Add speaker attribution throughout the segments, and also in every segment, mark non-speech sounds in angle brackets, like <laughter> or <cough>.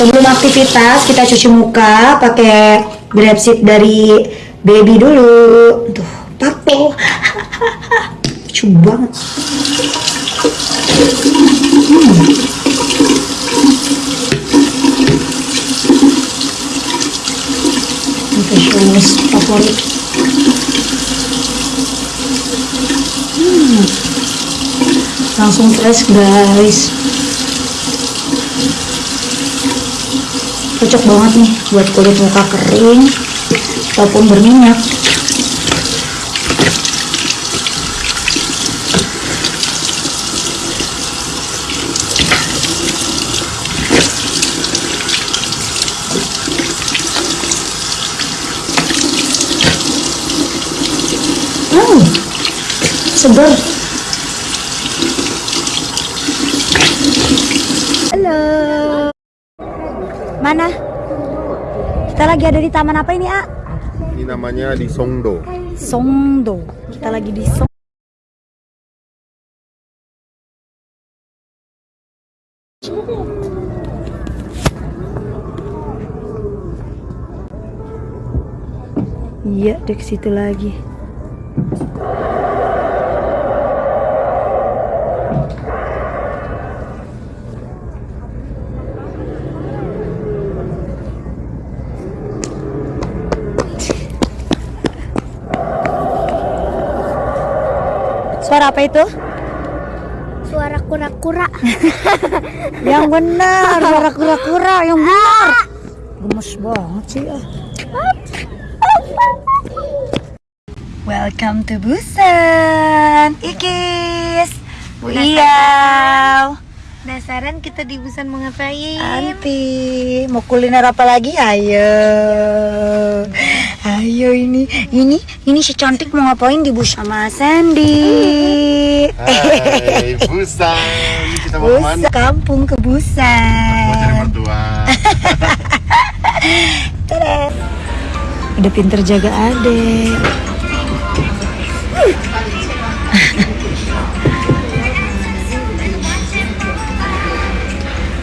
Speaker 1: Sebelum aktivitas kita cuci muka pakai grab sheet dari baby dulu. Tuh, papo. <laughs> Lucu banget. Hmm. Favorit. Hmm. Langsung fresh guys. Cocok banget nih buat kulit muka kering. Ataupun berminyak. Hmm, segar halo Mana? Kita lagi ada di taman apa ini, A?
Speaker 2: Ini namanya di Songdo.
Speaker 1: Songdo. Kita lagi di Song. Iya, dek situ lagi. Suara apa itu?
Speaker 3: Suara kura-kura. <laughs>
Speaker 1: Yang benar, suara kura-kura yang benar. Gemes banget sih ah. Welcome to Busan, Ikis, Bu Iyau,
Speaker 3: Penasaran kita di Busan mau ngapain?
Speaker 1: Anti, mau kuliner apa lagi? Ayo, ayo ini, ini, ini si cantik mau ngapain di Busan sama Sandy?
Speaker 2: Hai, Busan. Ini kita mau
Speaker 1: Busan,
Speaker 2: ke mana?
Speaker 1: kampung ke
Speaker 2: Mau cari
Speaker 1: Busan.
Speaker 2: mertua. <laughs>
Speaker 1: Tada. Udah pinter jaga adek.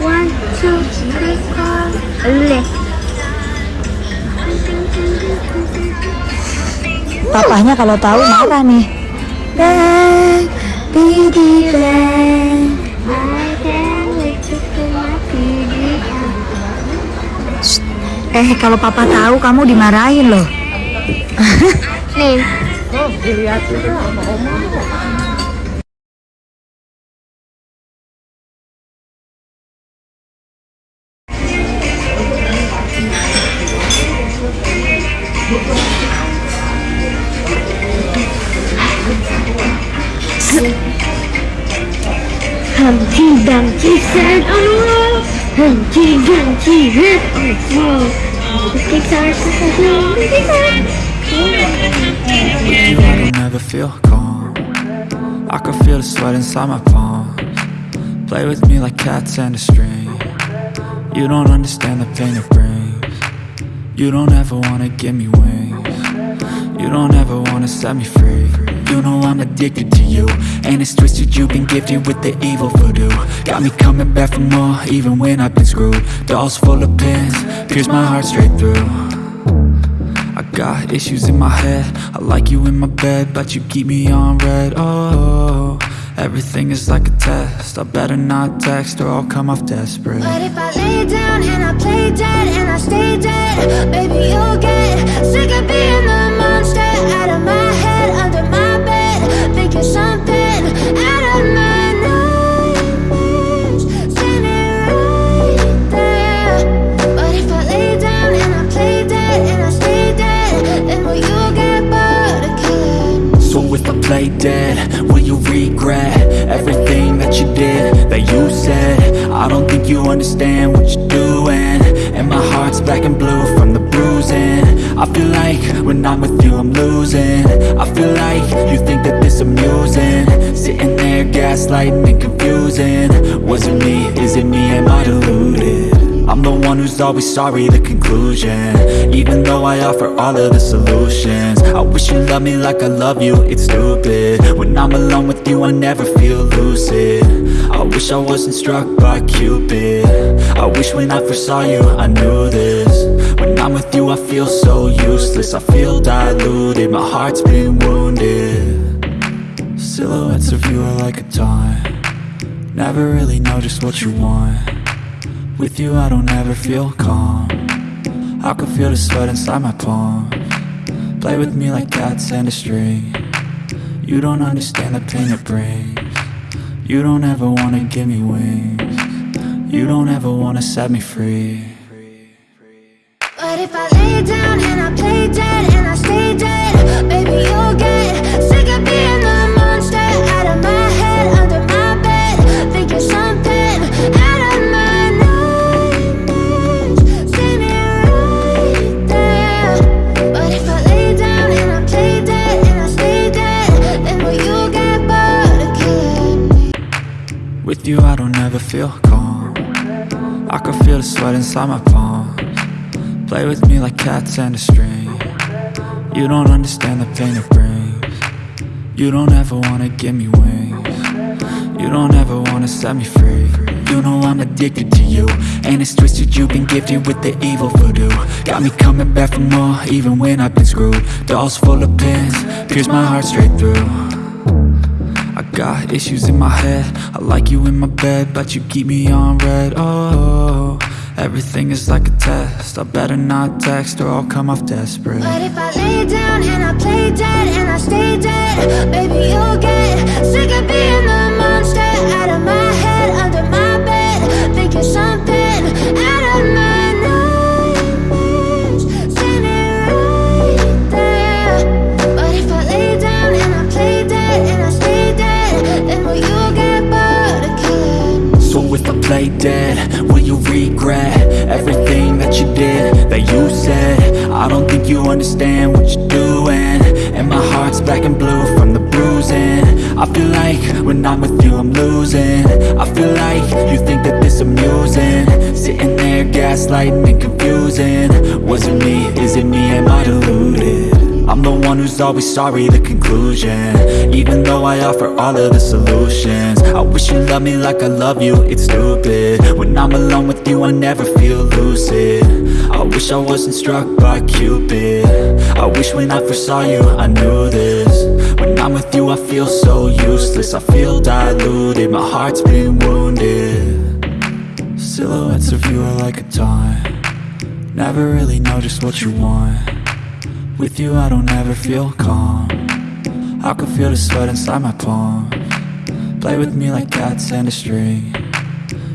Speaker 3: One, two, three, four.
Speaker 1: Papahnya kalau tahu marah nih. Bang, Bang, Eh, kalau papa tahu kamu dimarahin loh.
Speaker 3: nih. Oh, dilihat. Dumpty sat on a wall. Dumpty on
Speaker 4: I don't ever feel calm. I can feel the sweat inside my palms. Play with me like cats and a string. You don't understand the pain it brings. You don't ever wanna give me wings. You don't ever wanna set me free You know I'm addicted to you. And it's twisted, you've been gifted with the evil voodoo. Got me coming back for more, even when I've been screwed. Dolls full of pins, pierce my heart straight through. I got issues in my head. I like you in my bed But you keep me on red. Oh, everything is like a test. I better not text Or I'll come off desperate.
Speaker 3: But if I lay down and I play Play dead. Will you
Speaker 4: regret Everything that you did That you said? I don't think you understand what you're doing. And my heart's black and blue from the bruising. I feel like when I'm with you I'm losing. I feel like you think that this amusing. Sitting there gaslighting and confusing. Was it me, is it me, am I deluded? I'm the one who's always sorry, the conclusion. Even though I offer all of the solutions. I wish you loved me like I love you, it's stupid. When I'm alone with you, I never feel lucid. I wish I wasn't struck by Cupid. I wish when I first saw you, I knew this. When I'm with you, I feel so useless. I feel diluted, my heart's been wounded. Silhouettes of you are like a taunt. Never really know just what you want With you I don't ever feel calm. I can feel the sweat inside my palm. Play with me like cats and a string. You don't understand the pain it brings. You don't ever wanna give me wings. You don't ever wanna set me free.
Speaker 3: But if I lay down
Speaker 4: With you I don't ever feel calm. I can feel the sweat inside my palms. Play with me like cats and a string. You don't understand the pain it brings. You don't ever wanna give me wings. You don't ever wanna set me free. You know I'm addicted to you And it's twisted. You've been gifted with the evil voodoo. Got me coming back for more even when I've been screwed. Dolls full of pins, pierce my heart straight through got issues in my head. I like you in my bed But you keep me on red. Oh, everything is like a test. I better not text or I'll come off desperate.
Speaker 3: But if I lay down Play dead, will you
Speaker 4: regret Everything that you did, that you said? I don't think you understand what you're doing. And my heart's black and blue from the bruising. I feel like when I'm with you I'm losing. I feel like you think that this amusing. Sitting there gaslighting and confusing. Was it me, is it me, am I deluded? I'm the one who's always sorry, the conclusion. Even though I offer all of the solutions. I wish you loved me like I love you, it's stupid. When I'm alone with you, I never feel lucid. I wish I wasn't struck by Cupid. I wish when I first saw you, I knew this. When I'm with you, I feel so useless. I feel diluted, my heart's been wounded. Silhouettes of you are like a taunt. Never really know just what you want with you I don't ever feel calm. I can feel the sweat inside my palm. Play with me like cats and a string.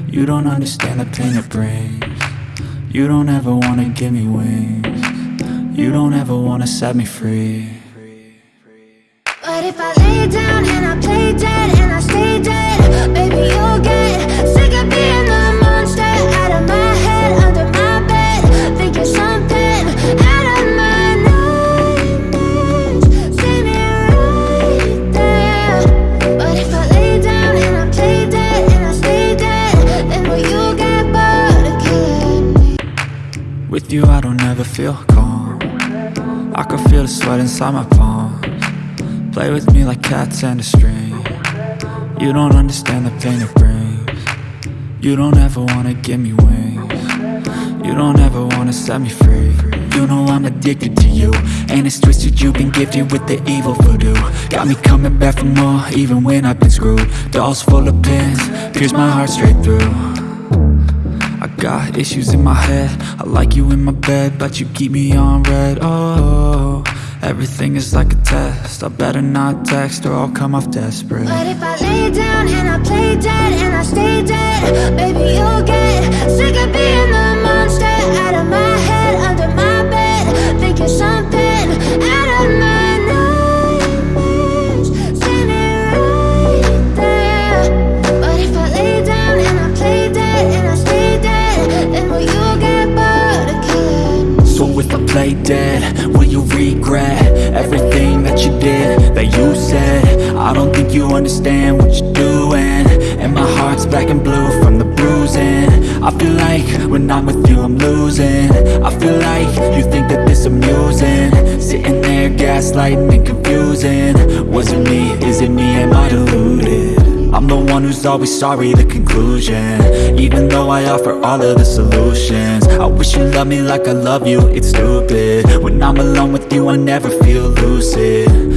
Speaker 4: You don't understand the pain it brings. You don't ever wanna give me wings. You don't ever wanna set me free.
Speaker 3: But if I lay down and I play dead and I stay dead, baby you'll get
Speaker 4: With you I don't ever feel calm. I can feel the sweat inside my palms. Play with me like cats and a string. You don't understand the pain it brings. You don't ever wanna give me wings. You don't ever wanna set me free. You know I'm addicted to you And it's twisted. You've been gifted with the evil voodoo. Got me coming back for more even when I've been screwed. Dolls full of pins, pierce my heart straight through got issues in my head. I like you in my bed But you keep me on red. Oh, everything is like a test. I better not text or I'll come off desperate.
Speaker 3: But if I lay down and I play dead and I stay dead, baby you'll get sick of being play dead, will you
Speaker 4: regret Everything that you did, that you said? I don't think you understand what you're doing. And my heart's black and blue from the bruising. I feel like when I'm with you I'm losing. I feel like you think that this amusing. Sitting there gaslighting and confusing. Was it me, is it me? I'm the one who's always sorry, the conclusion. Even though I offer all of the solutions I wish you loved me like I love you, it's stupid. When I'm alone with you I never feel lucid